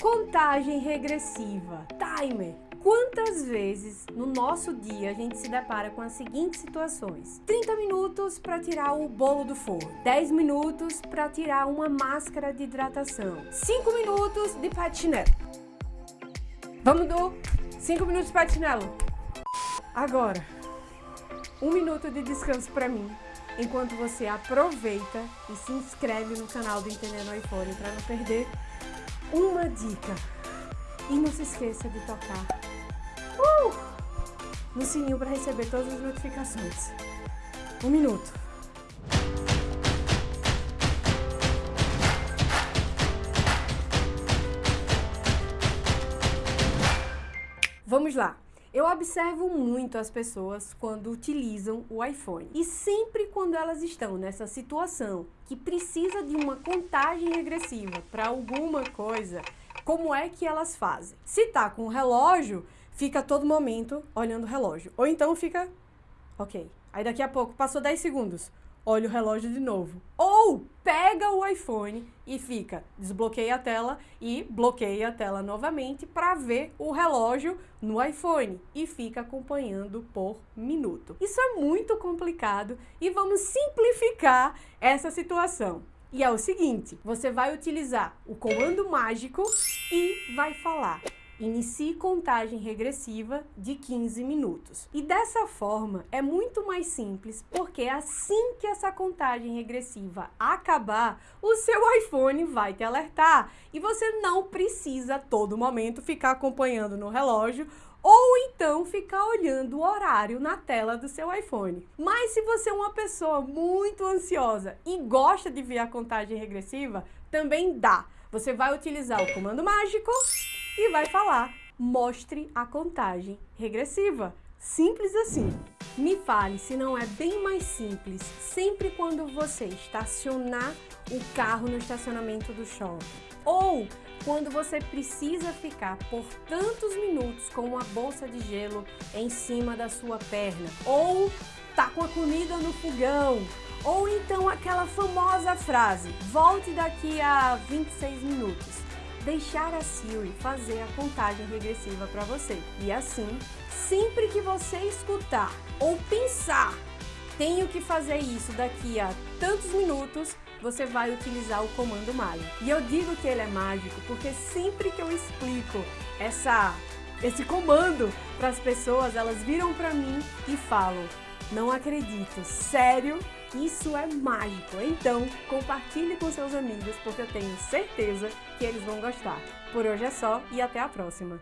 Contagem regressiva, timer. Quantas vezes no nosso dia a gente se depara com as seguintes situações? 30 minutos para tirar o bolo do forno, 10 minutos para tirar uma máscara de hidratação, 5 minutos de patinelo. Vamos do 5 minutos de patinelo. Agora, um minuto de descanso para mim, enquanto você aproveita e se inscreve no canal do Entendendo iPhone para não perder uma dica. E não se esqueça de tocar uh, no sininho para receber todas as notificações. Um minuto. Vamos lá. Eu observo muito as pessoas quando utilizam o iPhone. E sempre quando elas estão nessa situação que precisa de uma contagem regressiva para alguma coisa, como é que elas fazem? Se tá com o relógio, fica todo momento olhando o relógio. Ou então fica, ok. Aí daqui a pouco, passou 10 segundos olha o relógio de novo. Ou pega o iPhone e fica, desbloqueia a tela e bloqueia a tela novamente para ver o relógio no iPhone e fica acompanhando por minuto. Isso é muito complicado e vamos simplificar essa situação. E é o seguinte, você vai utilizar o comando mágico e vai falar Inicie contagem regressiva de 15 minutos. E dessa forma é muito mais simples, porque assim que essa contagem regressiva acabar, o seu iPhone vai te alertar e você não precisa a todo momento ficar acompanhando no relógio ou então ficar olhando o horário na tela do seu iPhone. Mas se você é uma pessoa muito ansiosa e gosta de ver a contagem regressiva, também dá. Você vai utilizar o comando mágico e vai falar mostre a contagem regressiva. Simples assim. Me fale se não é bem mais simples sempre quando você estacionar o carro no estacionamento do shopping ou quando você precisa ficar por tantos minutos com uma bolsa de gelo em cima da sua perna ou tá com a comida no fogão ou então aquela famosa frase volte daqui a 26 minutos deixar a Siri fazer a contagem regressiva para você. E assim, sempre que você escutar ou pensar tenho que fazer isso daqui a tantos minutos, você vai utilizar o comando mágico. E eu digo que ele é mágico porque sempre que eu explico essa, esse comando para as pessoas, elas viram para mim e falam, não acredito, sério? Isso é mágico. Então, compartilhe com seus amigos porque eu tenho certeza que eles vão gostar. Por hoje é só e até a próxima.